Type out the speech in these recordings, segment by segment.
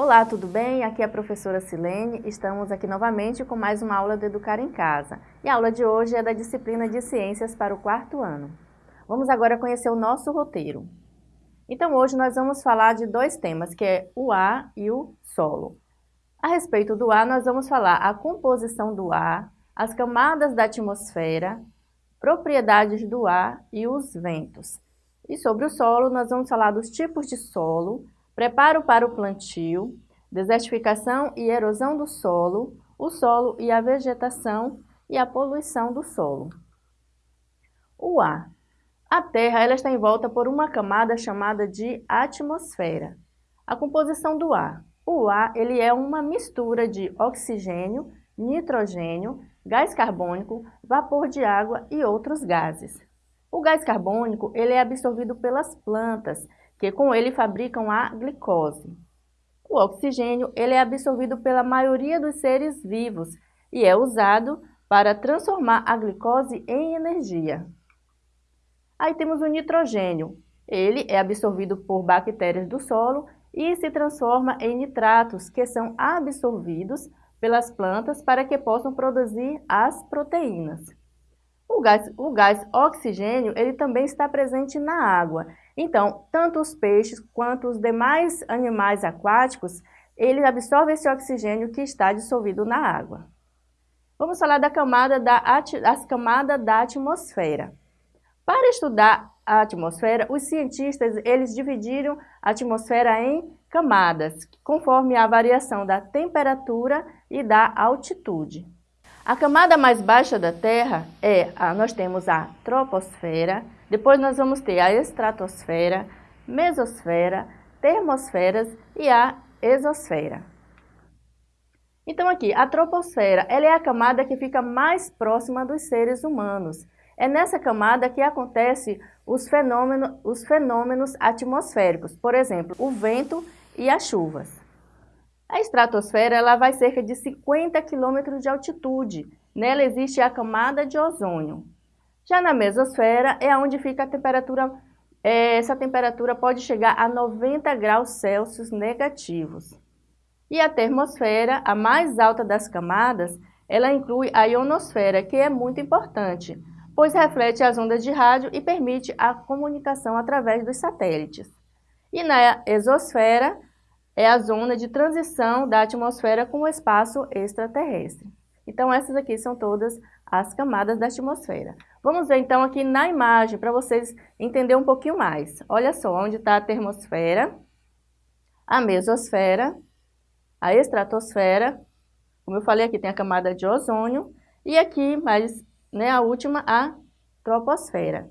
Olá, tudo bem? Aqui é a professora Silene. Estamos aqui novamente com mais uma aula do Educar em Casa. E a aula de hoje é da disciplina de Ciências para o quarto ano. Vamos agora conhecer o nosso roteiro. Então hoje nós vamos falar de dois temas, que é o ar e o solo. A respeito do ar, nós vamos falar a composição do ar, as camadas da atmosfera, propriedades do ar e os ventos. E sobre o solo, nós vamos falar dos tipos de solo, preparo para o plantio, desertificação e erosão do solo, o solo e a vegetação e a poluição do solo. O ar. A Terra ela está envolta por uma camada chamada de atmosfera. A composição do ar. O ar ele é uma mistura de oxigênio, nitrogênio, gás carbônico, vapor de água e outros gases. O gás carbônico ele é absorvido pelas plantas que com ele fabricam a glicose. O oxigênio ele é absorvido pela maioria dos seres vivos e é usado para transformar a glicose em energia. Aí temos o nitrogênio. Ele é absorvido por bactérias do solo e se transforma em nitratos, que são absorvidos pelas plantas para que possam produzir as proteínas. O gás, o gás oxigênio ele também está presente na água então, tanto os peixes quanto os demais animais aquáticos, eles absorvem esse oxigênio que está dissolvido na água. Vamos falar da camada da, das camadas da atmosfera. Para estudar a atmosfera, os cientistas eles dividiram a atmosfera em camadas, conforme a variação da temperatura e da altitude. A camada mais baixa da Terra é, a, nós temos a troposfera, depois nós vamos ter a estratosfera, mesosfera, termosferas e a exosfera. Então aqui, a troposfera, ela é a camada que fica mais próxima dos seres humanos. É nessa camada que acontecem os fenômenos, os fenômenos atmosféricos, por exemplo, o vento e as chuvas. A estratosfera ela vai cerca de 50 km de altitude. Nela existe a camada de ozônio. Já na mesosfera é onde fica a temperatura, é, essa temperatura pode chegar a 90 graus Celsius negativos. E a termosfera, a mais alta das camadas, ela inclui a ionosfera, que é muito importante, pois reflete as ondas de rádio e permite a comunicação através dos satélites. E na exosfera é a zona de transição da atmosfera com o espaço extraterrestre. Então essas aqui são todas as camadas da atmosfera. Vamos ver então aqui na imagem para vocês entenderem um pouquinho mais. Olha só onde está a termosfera, a mesosfera, a estratosfera, como eu falei aqui tem a camada de ozônio e aqui, mais, né, a última, a troposfera.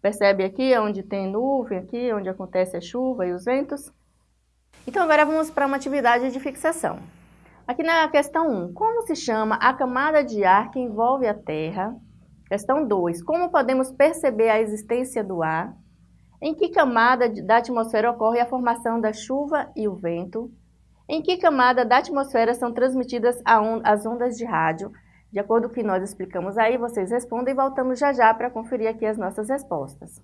Percebe aqui onde tem nuvem, aqui onde acontece a chuva e os ventos? Então agora vamos para uma atividade de fixação. Aqui na questão 1, como se chama a camada de ar que envolve a Terra? Questão 2, como podemos perceber a existência do ar? Em que camada da atmosfera ocorre a formação da chuva e o vento? Em que camada da atmosfera são transmitidas as ondas de rádio? De acordo com o que nós explicamos aí, vocês respondem e voltamos já já para conferir aqui as nossas respostas.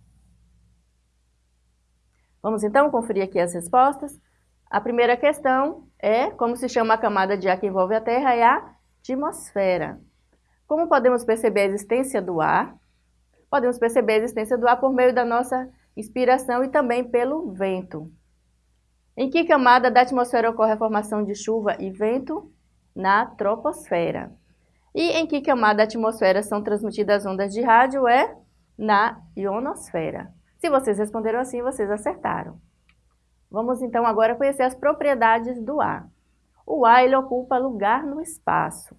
Vamos então conferir aqui as respostas? A primeira questão é como se chama a camada de ar que envolve a Terra, é a atmosfera. Como podemos perceber a existência do ar? Podemos perceber a existência do ar por meio da nossa inspiração e também pelo vento. Em que camada da atmosfera ocorre a formação de chuva e vento? Na troposfera. E em que camada da atmosfera são transmitidas ondas de rádio? É na ionosfera. Se vocês responderam assim, vocês acertaram. Vamos então agora conhecer as propriedades do ar. O ar ele ocupa lugar no espaço.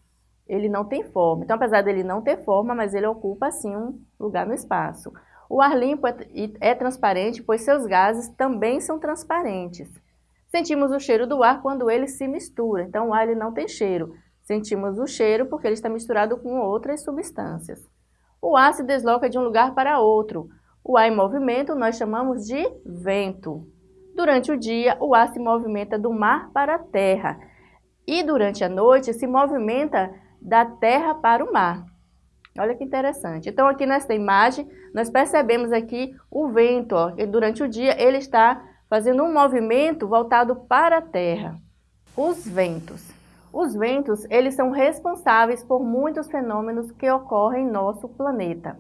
Ele não tem forma. Então, apesar dele não ter forma, mas ele ocupa sim um lugar no espaço. O ar limpo é, é transparente, pois seus gases também são transparentes. Sentimos o cheiro do ar quando ele se mistura. Então, o ar ele não tem cheiro. Sentimos o cheiro porque ele está misturado com outras substâncias. O ar se desloca de um lugar para outro. O ar em movimento nós chamamos de vento. Durante o dia, o ar se movimenta do mar para a terra e durante a noite se movimenta da terra para o mar. Olha que interessante. Então aqui nesta imagem nós percebemos aqui o vento, ó, durante o dia ele está fazendo um movimento voltado para a Terra. Os ventos. Os ventos, eles são responsáveis por muitos fenômenos que ocorrem em nosso planeta.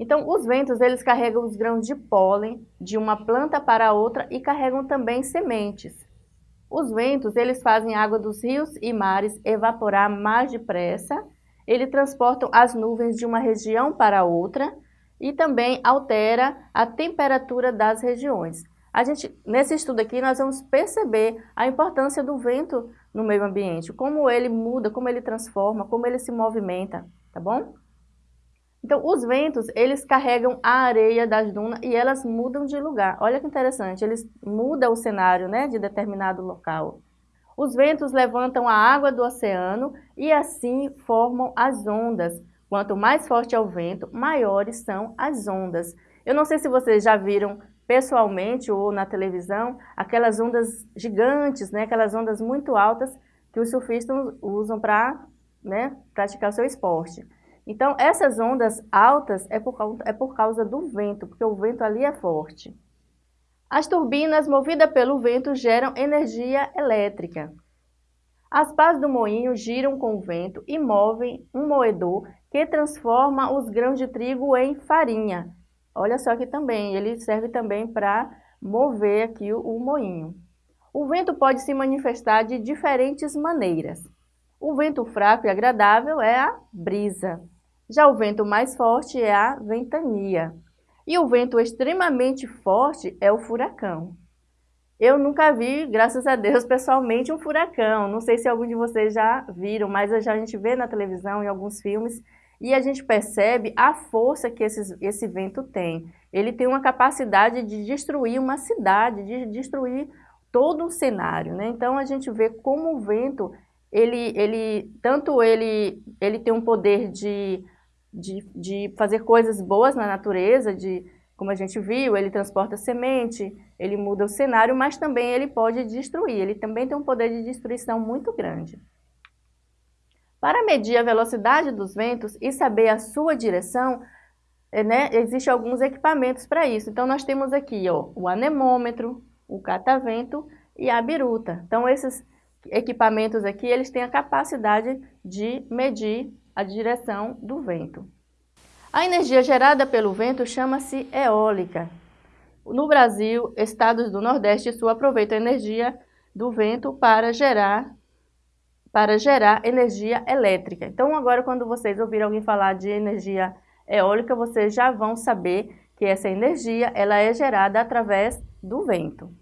Então, os ventos, eles carregam os grãos de pólen de uma planta para outra e carregam também sementes. Os ventos, eles fazem a água dos rios e mares evaporar mais depressa, eles transportam as nuvens de uma região para outra e também altera a temperatura das regiões. A gente, nesse estudo aqui, nós vamos perceber a importância do vento no meio ambiente, como ele muda, como ele transforma, como ele se movimenta, tá bom? Então, os ventos, eles carregam a areia das dunas e elas mudam de lugar. Olha que interessante, eles mudam o cenário né, de determinado local. Os ventos levantam a água do oceano e assim formam as ondas. Quanto mais forte é o vento, maiores são as ondas. Eu não sei se vocês já viram pessoalmente ou na televisão, aquelas ondas gigantes, né, aquelas ondas muito altas que os surfistas usam para né, praticar o seu esporte. Então, essas ondas altas é por, causa, é por causa do vento, porque o vento ali é forte. As turbinas movidas pelo vento geram energia elétrica. As pás do moinho giram com o vento e movem um moedor que transforma os grãos de trigo em farinha, Olha só aqui também, ele serve também para mover aqui o, o moinho. O vento pode se manifestar de diferentes maneiras. O vento fraco e agradável é a brisa. Já o vento mais forte é a ventania. E o vento extremamente forte é o furacão. Eu nunca vi, graças a Deus, pessoalmente um furacão. Não sei se algum de vocês já viram, mas a gente vê na televisão, em alguns filmes, e a gente percebe a força que esse, esse vento tem. Ele tem uma capacidade de destruir uma cidade, de destruir todo um cenário. Né? Então a gente vê como o vento, ele, ele, tanto ele, ele tem um poder de, de, de fazer coisas boas na natureza, de, como a gente viu, ele transporta semente, ele muda o cenário, mas também ele pode destruir, ele também tem um poder de destruição muito grande. Para medir a velocidade dos ventos e saber a sua direção, eh, né, existem alguns equipamentos para isso. Então, nós temos aqui ó, o anemômetro, o catavento e a biruta. Então, esses equipamentos aqui, eles têm a capacidade de medir a direção do vento. A energia gerada pelo vento chama-se eólica. No Brasil, estados do Nordeste Sul aproveitam a energia do vento para gerar para gerar energia elétrica. Então, agora, quando vocês ouvirem alguém falar de energia eólica, vocês já vão saber que essa energia ela é gerada através do vento.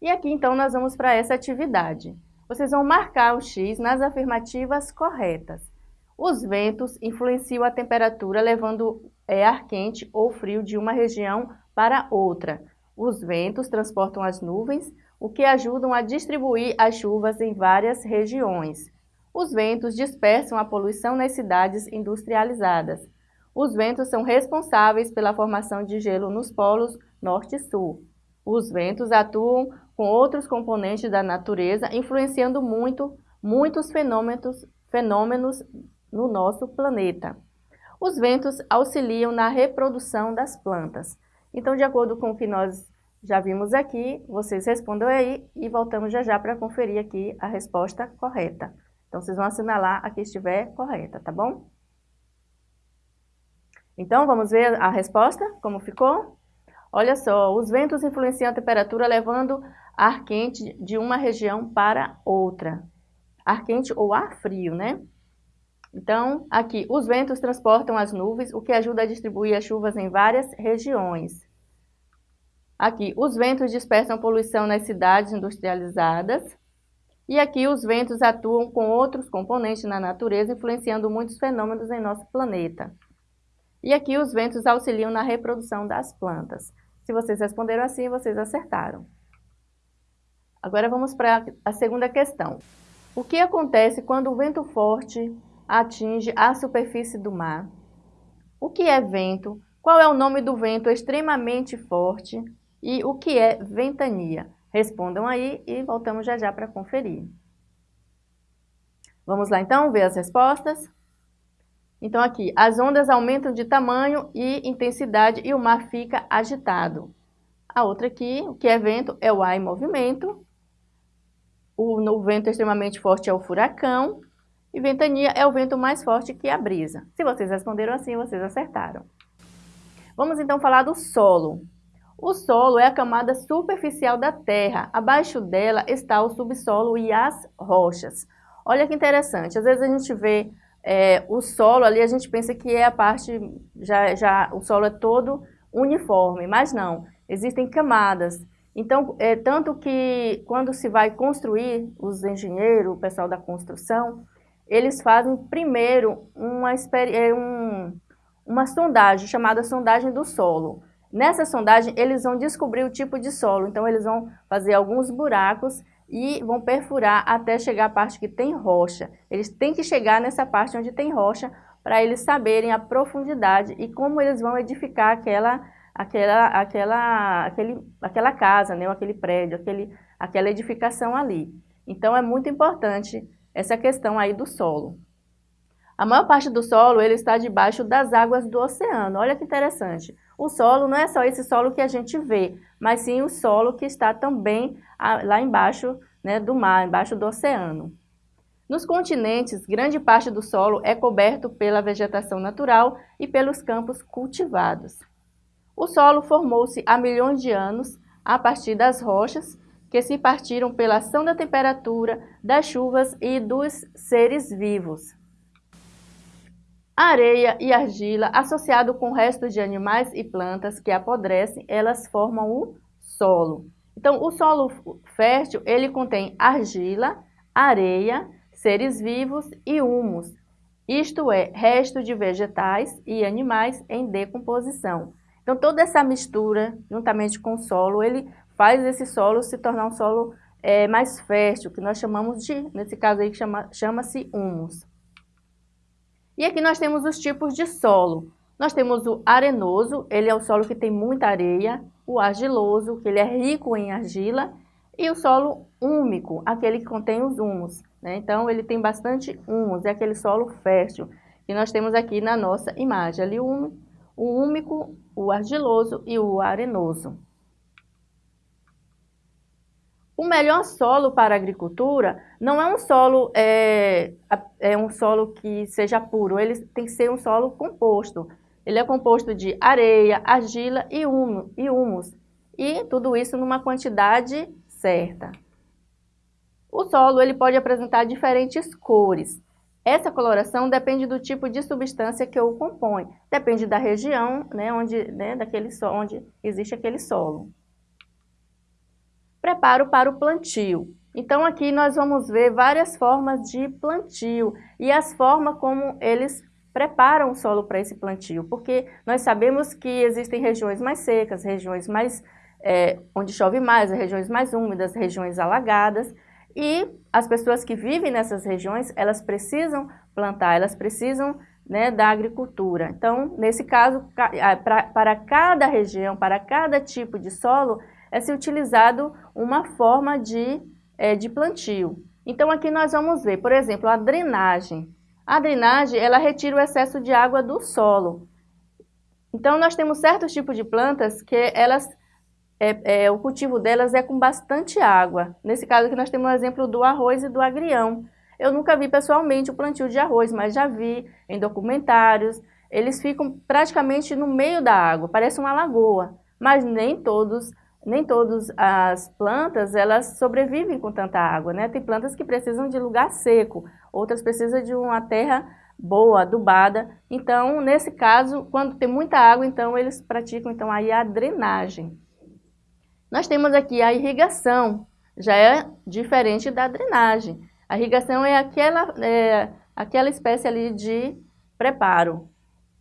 E aqui, então, nós vamos para essa atividade. Vocês vão marcar o X nas afirmativas corretas. Os ventos influenciam a temperatura, levando é, ar quente ou frio de uma região para outra. Os ventos transportam as nuvens, o que ajudam a distribuir as chuvas em várias regiões. Os ventos dispersam a poluição nas cidades industrializadas. Os ventos são responsáveis pela formação de gelo nos polos norte e sul. Os ventos atuam com outros componentes da natureza, influenciando muito, muitos fenômenos, fenômenos no nosso planeta. Os ventos auxiliam na reprodução das plantas. Então, de acordo com o que nós já vimos aqui, vocês respondam aí e voltamos já já para conferir aqui a resposta correta. Então, vocês vão assinalar a que estiver correta, tá bom? Então, vamos ver a resposta, como ficou? Olha só, os ventos influenciam a temperatura levando ar quente de uma região para outra. Ar quente ou ar frio, né? Então, aqui, os ventos transportam as nuvens, o que ajuda a distribuir as chuvas em várias regiões. Aqui, os ventos dispersam poluição nas cidades industrializadas. E aqui, os ventos atuam com outros componentes na natureza, influenciando muitos fenômenos em nosso planeta. E aqui, os ventos auxiliam na reprodução das plantas. Se vocês responderam assim, vocês acertaram. Agora vamos para a segunda questão. O que acontece quando o vento forte atinge a superfície do mar? O que é vento? Qual é o nome do vento extremamente forte? E o que é ventania? Respondam aí e voltamos já já para conferir. Vamos lá então ver as respostas? Então aqui, as ondas aumentam de tamanho e intensidade e o mar fica agitado. A outra aqui, o que é vento, é o ar em movimento. O, o vento extremamente forte é o furacão. E ventania é o vento mais forte que a brisa. Se vocês responderam assim, vocês acertaram. Vamos então falar do solo. O solo é a camada superficial da Terra. Abaixo dela está o subsolo e as rochas. Olha que interessante, às vezes a gente vê é, o solo ali, a gente pensa que é a parte, já, já o solo é todo uniforme, mas não, existem camadas. Então, é tanto que quando se vai construir, os engenheiros, o pessoal da construção, eles fazem primeiro uma, é, um, uma sondagem, chamada sondagem do solo. Nessa sondagem, eles vão descobrir o tipo de solo, então eles vão fazer alguns buracos e vão perfurar até chegar à parte que tem rocha. Eles têm que chegar nessa parte onde tem rocha para eles saberem a profundidade e como eles vão edificar aquela, aquela, aquela, aquele, aquela casa, né, aquele prédio, aquele, aquela edificação ali. Então é muito importante essa questão aí do solo. A maior parte do solo ele está debaixo das águas do oceano. Olha que interessante. O solo não é só esse solo que a gente vê, mas sim o solo que está também lá embaixo né, do mar, embaixo do oceano. Nos continentes, grande parte do solo é coberto pela vegetação natural e pelos campos cultivados. O solo formou-se há milhões de anos a partir das rochas que se partiram pela ação da temperatura, das chuvas e dos seres vivos. A areia e argila, associado com restos de animais e plantas que apodrecem, elas formam o solo. Então, o solo fértil, ele contém argila, areia, seres vivos e humus, isto é, resto de vegetais e animais em decomposição. Então, toda essa mistura, juntamente com o solo, ele faz esse solo se tornar um solo é, mais fértil, que nós chamamos de, nesse caso aí, chama-se chama humus. E aqui nós temos os tipos de solo. Nós temos o arenoso, ele é o solo que tem muita areia, o argiloso, que ele é rico em argila, e o solo úmico, aquele que contém os humus. Né? Então, ele tem bastante humus, é aquele solo fértil que nós temos aqui na nossa imagem. Ali o, o úmico, o argiloso e o arenoso. O melhor solo para a agricultura não é um solo, é, é um solo que seja puro, ele tem que ser um solo composto. Ele é composto de areia, argila e, humus, e tudo isso numa quantidade certa. O solo ele pode apresentar diferentes cores. Essa coloração depende do tipo de substância que o compõe, depende da região né, onde, né, daquele, onde existe aquele solo preparo para o plantio. Então aqui nós vamos ver várias formas de plantio e as formas como eles preparam o solo para esse plantio, porque nós sabemos que existem regiões mais secas, regiões mais é, onde chove mais, regiões mais úmidas, regiões alagadas, e as pessoas que vivem nessas regiões, elas precisam plantar, elas precisam né, da agricultura. Então, nesse caso, para cada região, para cada tipo de solo, é se utilizado uma forma de, é, de plantio. Então aqui nós vamos ver, por exemplo, a drenagem. A drenagem, ela retira o excesso de água do solo. Então nós temos certos tipos de plantas que elas, é, é, o cultivo delas é com bastante água. Nesse caso aqui nós temos o exemplo do arroz e do agrião. Eu nunca vi pessoalmente o plantio de arroz, mas já vi em documentários. Eles ficam praticamente no meio da água, parece uma lagoa, mas nem todos nem todas as plantas elas sobrevivem com tanta água, né? Tem plantas que precisam de lugar seco, outras precisam de uma terra boa, adubada. Então, nesse caso, quando tem muita água, então eles praticam então aí a drenagem. Nós temos aqui a irrigação, já é diferente da drenagem. A irrigação é aquela, é, aquela espécie ali de preparo.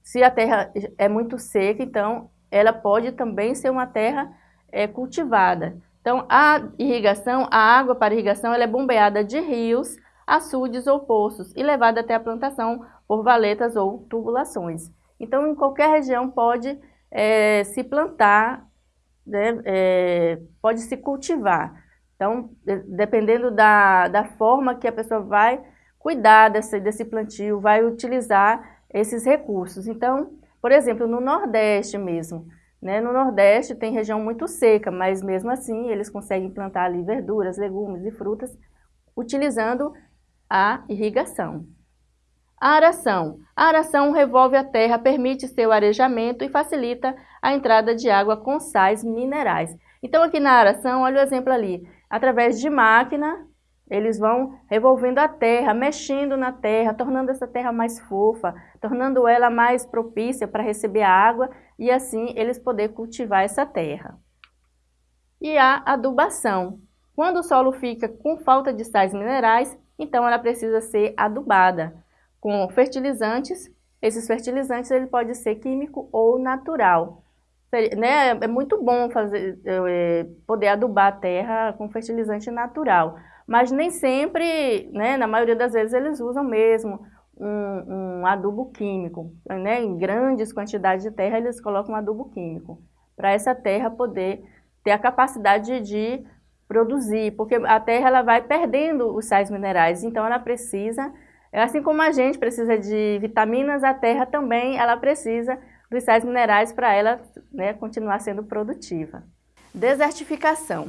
Se a terra é muito seca, então ela pode também ser uma terra é, cultivada. Então, a irrigação, a água para irrigação, ela é bombeada de rios, açudes ou poços e levada até a plantação por valetas ou tubulações. Então, em qualquer região pode é, se plantar, né, é, pode se cultivar. Então, dependendo da, da forma que a pessoa vai cuidar desse, desse plantio, vai utilizar esses recursos. Então, por exemplo, no Nordeste mesmo, Né? No Nordeste tem região muito seca, mas mesmo assim eles conseguem plantar ali verduras, legumes e frutas utilizando a irrigação. A aração. A aração revolve a terra, permite seu arejamento e facilita a entrada de água com sais minerais. Então aqui na aração, olha o exemplo ali, através de máquina, eles vão revolvendo a terra, mexendo na terra, tornando essa terra mais fofa, tornando ela mais propícia para receber a água e assim eles poder cultivar essa terra. E a adubação. Quando o solo fica com falta de sais minerais, então ela precisa ser adubada com fertilizantes. Esses fertilizantes ele pode ser químico ou natural. Né? É muito bom fazer, é, poder adubar a terra com fertilizante natural, mas nem sempre, né, na maioria das vezes, eles usam mesmo um, um adubo químico. Né? Em grandes quantidades de terra, eles colocam um adubo químico, para essa terra poder ter a capacidade de produzir, porque a terra ela vai perdendo os sais minerais, então ela precisa, assim como a gente precisa de vitaminas, a terra também ela precisa dos sais minerais para ela né, continuar sendo produtiva. Desertificação.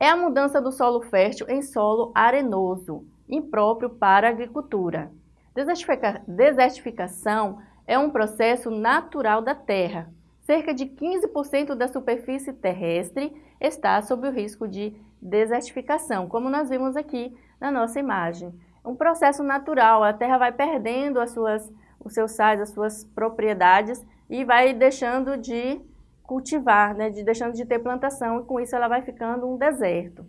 É a mudança do solo fértil em solo arenoso, impróprio para a agricultura. Desertifica desertificação é um processo natural da Terra. Cerca de 15% da superfície terrestre está sob o risco de desertificação, como nós vimos aqui na nossa imagem. Um processo natural, a Terra vai perdendo as suas, os seus sais, as suas propriedades e vai deixando de cultivar, né, de, deixando de ter plantação e com isso ela vai ficando um deserto.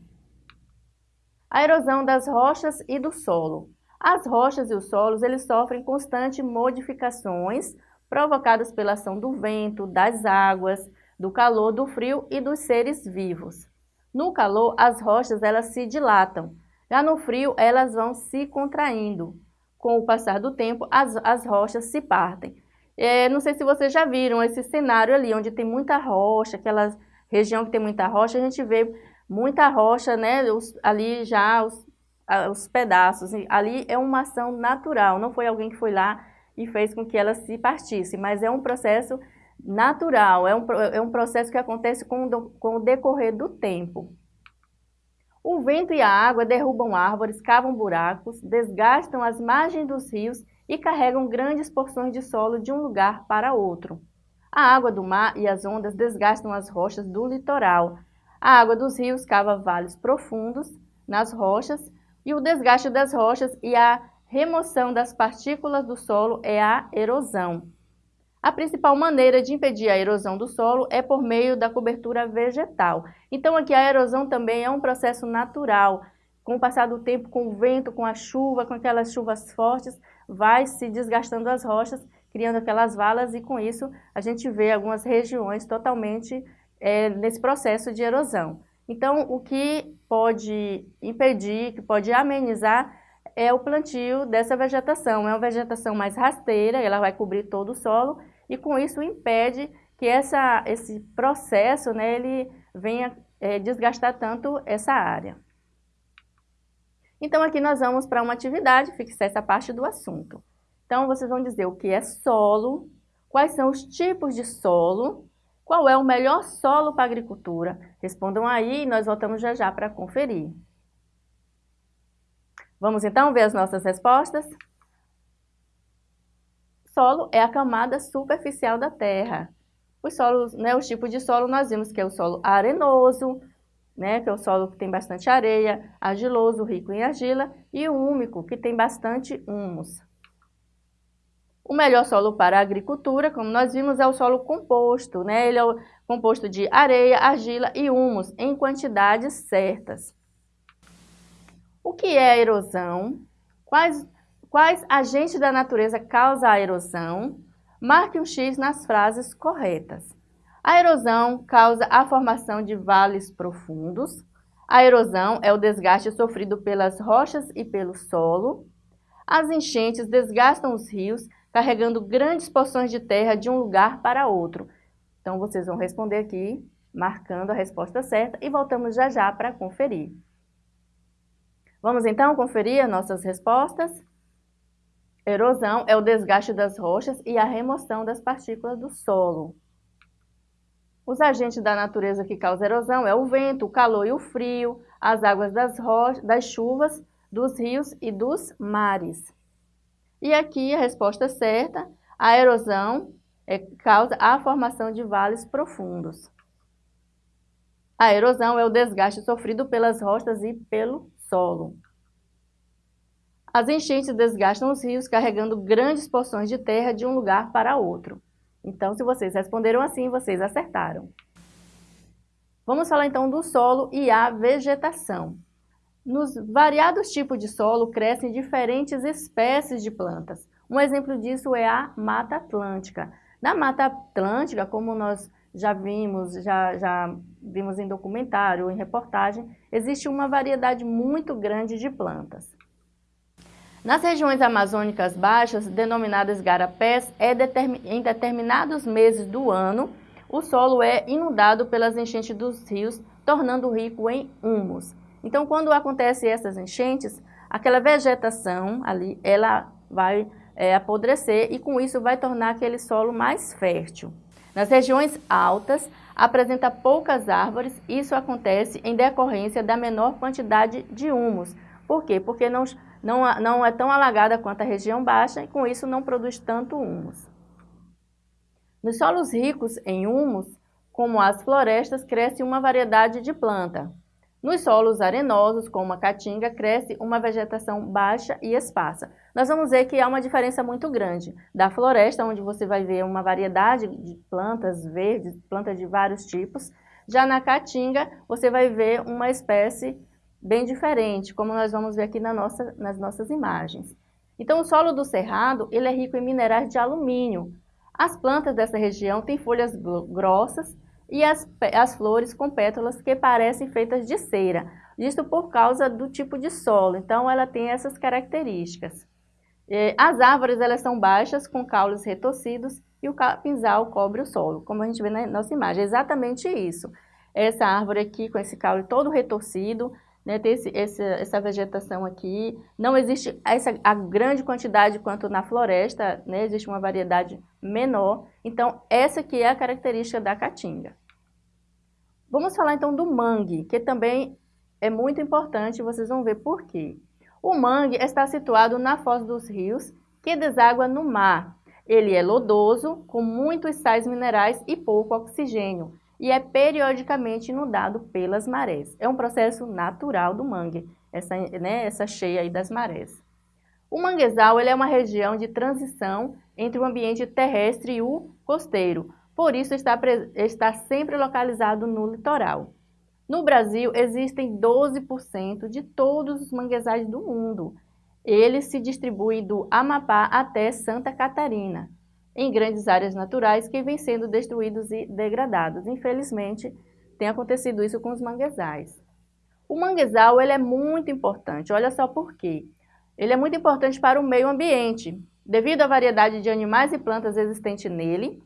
A erosão das rochas e do solo. As rochas e os solos eles sofrem constantes modificações provocadas pela ação do vento, das águas, do calor, do frio e dos seres vivos. No calor, as rochas elas se dilatam. Já no frio, elas vão se contraindo. Com o passar do tempo, as, as rochas se partem. É, não sei se vocês já viram esse cenário ali, onde tem muita rocha, aquela região que tem muita rocha, a gente vê muita rocha, né, os, ali já os, os pedaços. Ali é uma ação natural, não foi alguém que foi lá e fez com que ela se partisse, mas é um processo natural, é um, é um processo que acontece com, com o decorrer do tempo. O vento e a água derrubam árvores, cavam buracos, desgastam as margens dos rios e carregam grandes porções de solo de um lugar para outro. A água do mar e as ondas desgastam as rochas do litoral. A água dos rios cava vales profundos nas rochas e o desgaste das rochas e a remoção das partículas do solo é a erosão. A principal maneira de impedir a erosão do solo é por meio da cobertura vegetal. Então aqui a erosão também é um processo natural. Com o passar do tempo, com o vento, com a chuva, com aquelas chuvas fortes, vai se desgastando as rochas, criando aquelas valas e com isso a gente vê algumas regiões totalmente é, nesse processo de erosão. Então, o que pode impedir, que pode amenizar, é o plantio dessa vegetação. É uma vegetação mais rasteira, ela vai cobrir todo o solo e com isso impede que essa, esse processo né, ele venha é, desgastar tanto essa área. Então, aqui nós vamos para uma atividade, fixar essa parte do assunto. Então, vocês vão dizer o que é solo, quais são os tipos de solo, qual é o melhor solo para agricultura. Respondam aí e nós voltamos já já para conferir. Vamos então ver as nossas respostas? Solo é a camada superficial da terra. Os solos, né, os tipos de solo nós vimos que é o solo arenoso, né, que é o solo que tem bastante areia, argiloso, rico em argila, e o úmico, que tem bastante humus. O melhor solo para a agricultura, como nós vimos, é o solo composto, né? Ele é composto de areia, argila e humus em quantidades certas. O que é a erosão? Quais, quais agentes da natureza causam a erosão? Marque um X nas frases corretas. A erosão causa a formação de vales profundos. A erosão é o desgaste sofrido pelas rochas e pelo solo. As enchentes desgastam os rios, carregando grandes porções de terra de um lugar para outro. Então, vocês vão responder aqui, marcando a resposta certa, e voltamos já já para conferir. Vamos então conferir as nossas respostas? Erosão é o desgaste das rochas e a remoção das partículas do solo. Os agentes da natureza que causam erosão é o vento, o calor e o frio, as águas das, das chuvas, dos rios e dos mares. E aqui a resposta certa, a erosão é, causa a formação de vales profundos. A erosão é o desgaste sofrido pelas rochas e pelo solo. As enchentes desgastam os rios carregando grandes porções de terra de um lugar para outro. Então, se vocês responderam assim, vocês acertaram. Vamos falar então do solo e a vegetação. Nos variados tipos de solo crescem diferentes espécies de plantas. Um exemplo disso é a Mata Atlântica. Na Mata Atlântica, como nós já vimos, já, já vimos em documentário, em reportagem, existe uma variedade muito grande de plantas. Nas regiões amazônicas baixas, denominadas garapés, é em determinados meses do ano, o solo é inundado pelas enchentes dos rios, tornando rico em humus. Então, quando acontecem essas enchentes, aquela vegetação ali, ela vai é, apodrecer e com isso vai tornar aquele solo mais fértil. Nas regiões altas, apresenta poucas árvores, isso acontece em decorrência da menor quantidade de humus. Por quê? Porque não não, não é tão alagada quanto a região baixa e com isso não produz tanto humus. Nos solos ricos em humus, como as florestas, cresce uma variedade de planta. Nos solos arenosos, como a caatinga, cresce uma vegetação baixa e esparsa. Nós vamos ver que há uma diferença muito grande da floresta, onde você vai ver uma variedade de plantas verdes, plantas de vários tipos. Já na caatinga, você vai ver uma espécie bem diferente, como nós vamos ver aqui na nossa, nas nossas imagens. Então, o solo do cerrado ele é rico em minerais de alumínio. As plantas dessa região têm folhas grossas e as, as flores com pétalas que parecem feitas de cera. Isso por causa do tipo de solo, então ela tem essas características. As árvores elas são baixas, com caules retorcidos e o capinzal cobre o solo, como a gente vê na nossa imagem. É exatamente isso. Essa árvore aqui com esse caule todo retorcido, né, ter esse, esse, essa vegetação aqui. Não existe essa, a grande quantidade quanto na floresta, né, existe uma variedade menor. Então, essa aqui é a característica da caatinga. Vamos falar então do mangue, que também é muito importante, vocês vão ver por quê. O mangue está situado na foz dos rios, que deságua no mar. Ele é lodoso, com muitos sais minerais e pouco oxigênio e é periodicamente inundado pelas marés. É um processo natural do mangue, essa, né, essa cheia aí das marés. O manguezal ele é uma região de transição entre o ambiente terrestre e o costeiro, por isso está, está sempre localizado no litoral. No Brasil, existem 12% de todos os manguezais do mundo. Eles se distribuem do Amapá até Santa Catarina em grandes áreas naturais que vêm sendo destruídos e degradados. Infelizmente, tem acontecido isso com os manguezais. O manguezal ele é muito importante, olha só por quê. Ele é muito importante para o meio ambiente, devido à variedade de animais e plantas existente nele.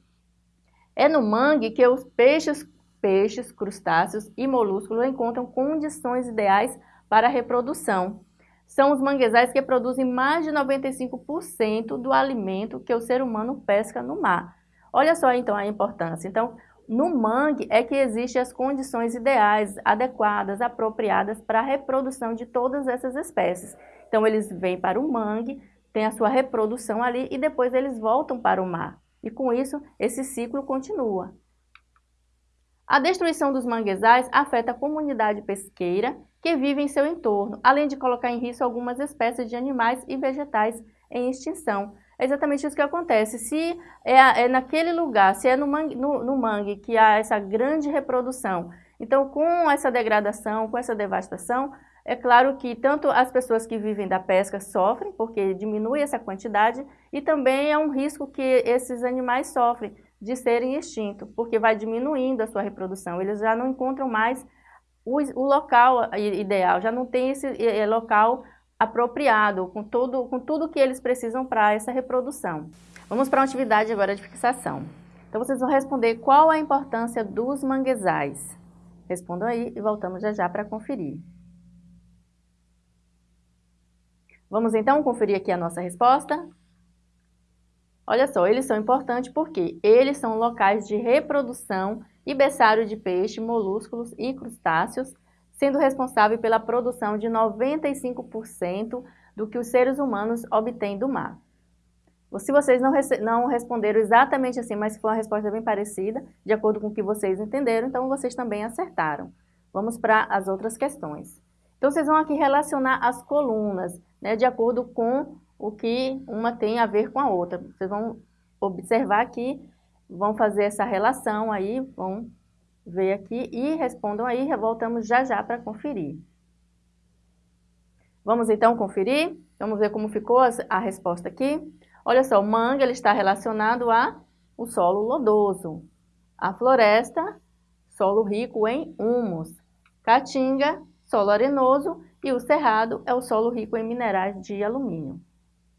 É no mangue que os peixes, peixes, crustáceos e moluscos encontram condições ideais para a reprodução são os manguezais que produzem mais de 95% do alimento que o ser humano pesca no mar. Olha só então a importância. Então, no mangue é que existem as condições ideais, adequadas, apropriadas para a reprodução de todas essas espécies. Então, eles vêm para o mangue, tem a sua reprodução ali e depois eles voltam para o mar. E com isso, esse ciclo continua. A destruição dos manguezais afeta a comunidade pesqueira que vive em seu entorno, além de colocar em risco algumas espécies de animais e vegetais em extinção. É exatamente isso que acontece. Se é, é naquele lugar, se é no mangue, no, no mangue que há essa grande reprodução, então com essa degradação, com essa devastação, é claro que tanto as pessoas que vivem da pesca sofrem, porque diminui essa quantidade, e também é um risco que esses animais sofrem de serem extintos, porque vai diminuindo a sua reprodução. Eles já não encontram mais o, o local ideal, já não tem esse é, local apropriado, com, todo, com tudo que eles precisam para essa reprodução. Vamos para uma atividade agora de fixação. Então, vocês vão responder qual a importância dos manguezais. Respondam aí e voltamos já já para conferir. Vamos então conferir aqui a nossa resposta? Olha só, eles são importantes porque eles são locais de reprodução e berçário de peixe, molúsculos e crustáceos, sendo responsável pela produção de 95% do que os seres humanos obtêm do mar. Se vocês não, não responderam exatamente assim, mas foi uma resposta bem parecida, de acordo com o que vocês entenderam, então vocês também acertaram. Vamos para as outras questões. Então, vocês vão aqui relacionar as colunas, né, de acordo com o que uma tem a ver com a outra. Vocês vão observar aqui, vão fazer essa relação aí, vão ver aqui e respondam aí, voltamos já já para conferir. Vamos então conferir? Vamos ver como ficou a resposta aqui. Olha só, o mangue ele está relacionado a solo lodoso. A floresta, solo rico em humus. Caatinga, solo arenoso. E o cerrado é o solo rico em minerais de alumínio.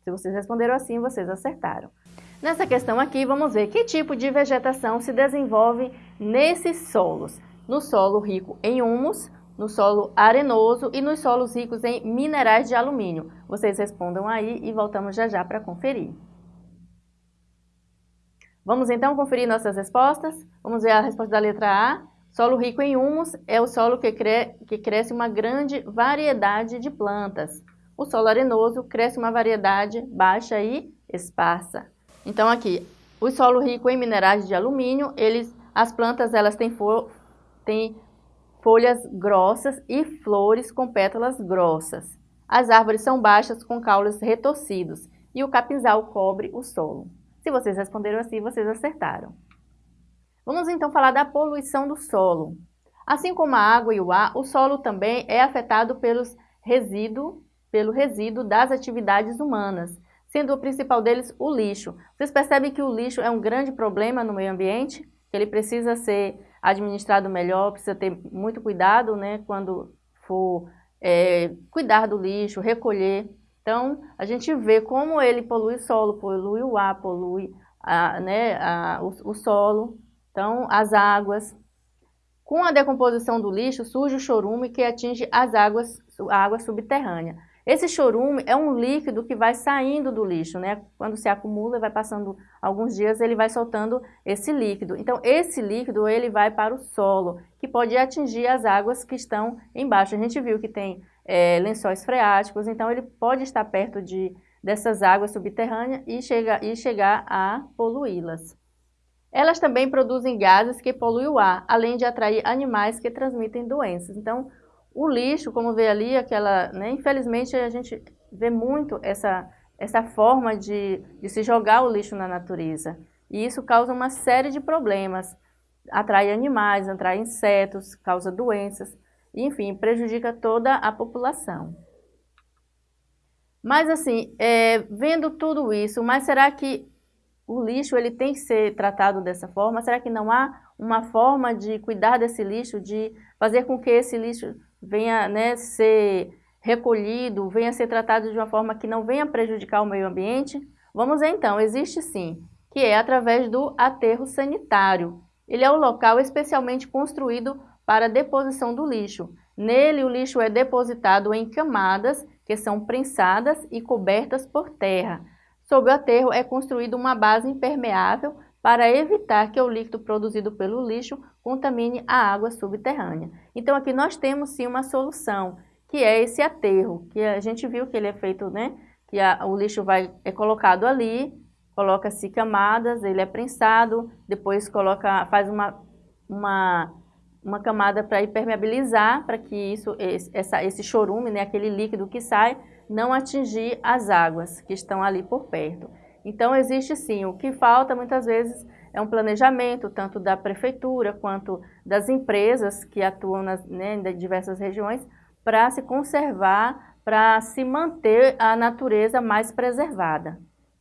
Se vocês responderam assim, vocês acertaram. Nessa questão aqui, vamos ver que tipo de vegetação se desenvolve nesses solos. No solo rico em humus, no solo arenoso e nos solos ricos em minerais de alumínio. Vocês respondam aí e voltamos já já para conferir. Vamos então conferir nossas respostas? Vamos ver a resposta da letra A. Solo rico em humus é o solo que, cre que cresce uma grande variedade de plantas. O solo arenoso cresce uma variedade baixa e esparsa. Então aqui, o solo rico em minerais de alumínio, eles, as plantas elas têm, fo têm folhas grossas e flores com pétalas grossas. As árvores são baixas com caules retorcidos e o capinzal cobre o solo. Se vocês responderam assim, vocês acertaram. Vamos então falar da poluição do solo. Assim como a água e o ar, o solo também é afetado pelos resíduo, pelo resíduo das atividades humanas, sendo o principal deles o lixo. Vocês percebem que o lixo é um grande problema no meio ambiente, ele precisa ser administrado melhor, precisa ter muito cuidado né, quando for é, cuidar do lixo, recolher. Então, a gente vê como ele polui o solo, polui o ar, polui a, né, a, o, o solo, então as águas. Com a decomposição do lixo, surge o chorume que atinge as águas, a água subterrânea. Esse chorume é um líquido que vai saindo do lixo, né? Quando se acumula vai passando alguns dias, ele vai soltando esse líquido. Então, esse líquido, ele vai para o solo, que pode atingir as águas que estão embaixo. A gente viu que tem é, lençóis freáticos, então ele pode estar perto de, dessas águas subterrâneas e, chega, e chegar a poluí-las. Elas também produzem gases que poluem o ar, além de atrair animais que transmitem doenças. Então, o lixo, como vê ali, aquela, né, infelizmente a gente vê muito essa, essa forma de, de se jogar o lixo na natureza. E isso causa uma série de problemas. Atrai animais, atrai insetos, causa doenças, enfim, prejudica toda a população. Mas assim, é, vendo tudo isso, mas será que o lixo ele tem que ser tratado dessa forma? Será que não há uma forma de cuidar desse lixo, de fazer com que esse lixo venha né, ser recolhido, venha ser tratado de uma forma que não venha prejudicar o meio ambiente? Vamos então, existe sim, que é através do aterro sanitário. Ele é o local especialmente construído para a deposição do lixo. Nele, o lixo é depositado em camadas que são prensadas e cobertas por terra. Sob o aterro é construída uma base impermeável para evitar que o líquido produzido pelo lixo contamine a água subterrânea. Então aqui nós temos sim uma solução, que é esse aterro, que a gente viu que ele é feito, né, que a, o lixo vai, é colocado ali, coloca-se camadas, ele é prensado, depois coloca, faz uma, uma, uma camada para impermeabilizar, para que isso, esse, essa, esse chorume, né, aquele líquido que sai, não atingir as águas que estão ali por perto. Então, existe sim. O que falta, muitas vezes, é um planejamento, tanto da prefeitura quanto das empresas que atuam nas, né, em diversas regiões, para se conservar, para se manter a natureza mais preservada.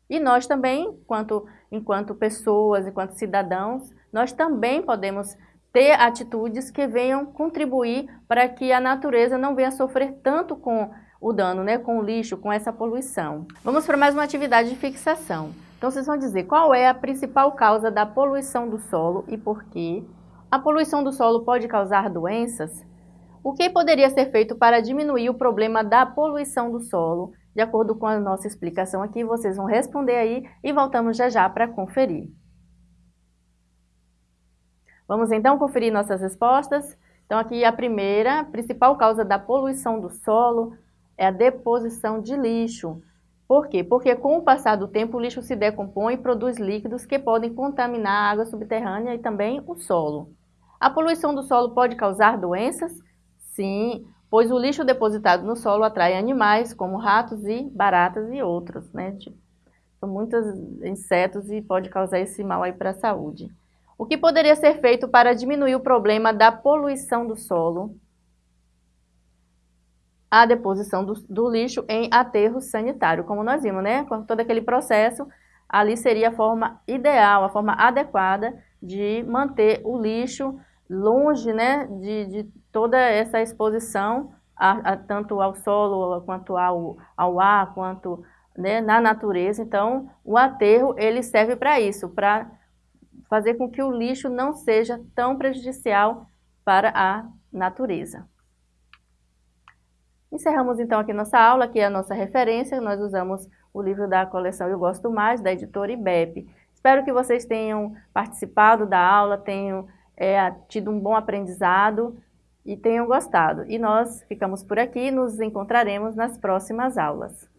E nós também, enquanto, enquanto pessoas, enquanto cidadãos, nós também podemos ter atitudes que venham contribuir para que a natureza não venha sofrer tanto com o dano né, com o lixo, com essa poluição. Vamos para mais uma atividade de fixação. Então vocês vão dizer qual é a principal causa da poluição do solo e por quê. A poluição do solo pode causar doenças? O que poderia ser feito para diminuir o problema da poluição do solo? De acordo com a nossa explicação aqui, vocês vão responder aí e voltamos já já para conferir. Vamos então conferir nossas respostas? Então aqui a primeira, a principal causa da poluição do solo é a deposição de lixo. Por quê? Porque com o passar do tempo o lixo se decompõe e produz líquidos que podem contaminar a água subterrânea e também o solo. A poluição do solo pode causar doenças? Sim, pois o lixo depositado no solo atrai animais como ratos e baratas e outros, né? São muitos insetos e pode causar esse mal aí para a saúde. O que poderia ser feito para diminuir o problema da poluição do solo? A deposição do, do lixo em aterro sanitário, como nós vimos, né? Com todo aquele processo, ali seria a forma ideal, a forma adequada de manter o lixo longe né, de, de toda essa exposição, a, a, tanto ao solo, quanto ao, ao ar, quanto né, na natureza. Então, o aterro ele serve para isso, para fazer com que o lixo não seja tão prejudicial para a natureza. Encerramos então aqui nossa aula, aqui é a nossa referência, nós usamos o livro da coleção Eu Gosto Mais, da editora IBEP. Espero que vocês tenham participado da aula, tenham é, tido um bom aprendizado e tenham gostado. E nós ficamos por aqui, nos encontraremos nas próximas aulas.